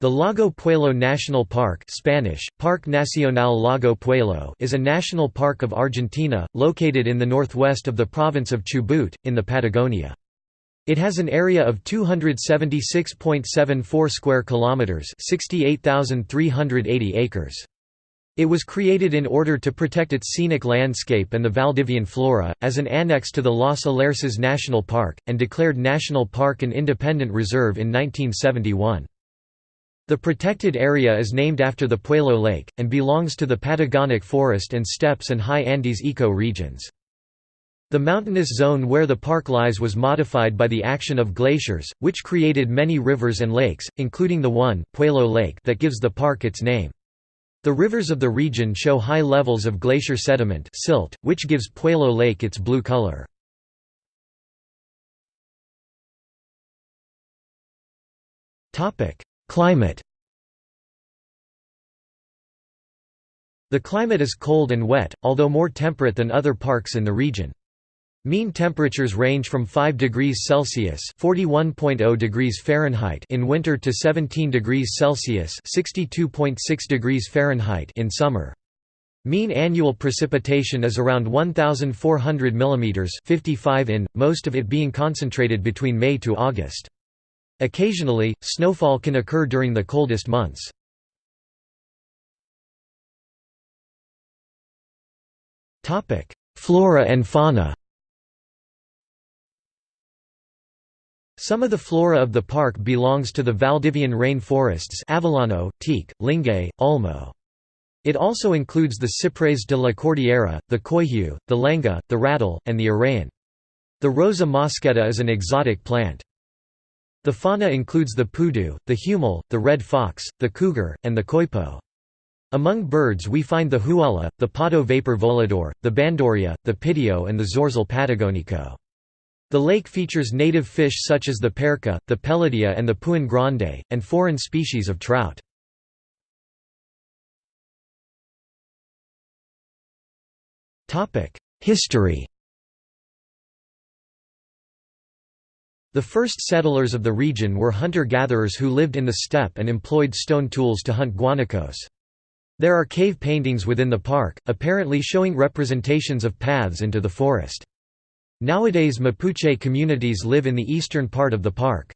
The Lago Puelo National Park Spanish, Parque Nacional Lago Puelo is a national park of Argentina, located in the northwest of the province of Chubut, in the Patagonia. It has an area of 276.74 square kilometers, 68,380 acres. It was created in order to protect its scenic landscape and the Valdivian flora, as an annex to the Los Alerces National Park, and declared national park and independent reserve in 1971. The protected area is named after the Puelo Lake, and belongs to the Patagonic forest and steppes and high Andes eco-regions. The mountainous zone where the park lies was modified by the action of glaciers, which created many rivers and lakes, including the one Puelo Lake that gives the park its name. The rivers of the region show high levels of glacier sediment silt, which gives Puelo Lake its blue color. Climate The climate is cold and wet, although more temperate than other parks in the region. Mean temperatures range from 5 degrees Celsius (41.0 degrees Fahrenheit) in winter to 17 degrees Celsius (62.6 degrees Fahrenheit) in summer. Mean annual precipitation is around 1400 mm 55 in, most of it being concentrated between May to August. Occasionally, snowfall can occur during the coldest months. Flora and fauna Some of the flora of the park belongs to the Valdivian rain forests Avellano, teak, Lingue, Olmo. It also includes the Cypres de la Cordillera, the coihue, the lenga, the rattle, and the arrayán. The Rosa mosqueta is an exotic plant. The fauna includes the pudu, the huemul, the red fox, the cougar, and the coipo. Among birds we find the huala, the pato vapor volador, the bandurria, the pidio and the zorzal patagonico. The lake features native fish such as the perca, the peladilla and the puin grande, and foreign species of trout. History The first settlers of the region were hunter-gatherers who lived in the steppe and employed stone tools to hunt guanacos. There are cave paintings within the park, apparently showing representations of paths into the forest. Nowadays Mapuche communities live in the eastern part of the park.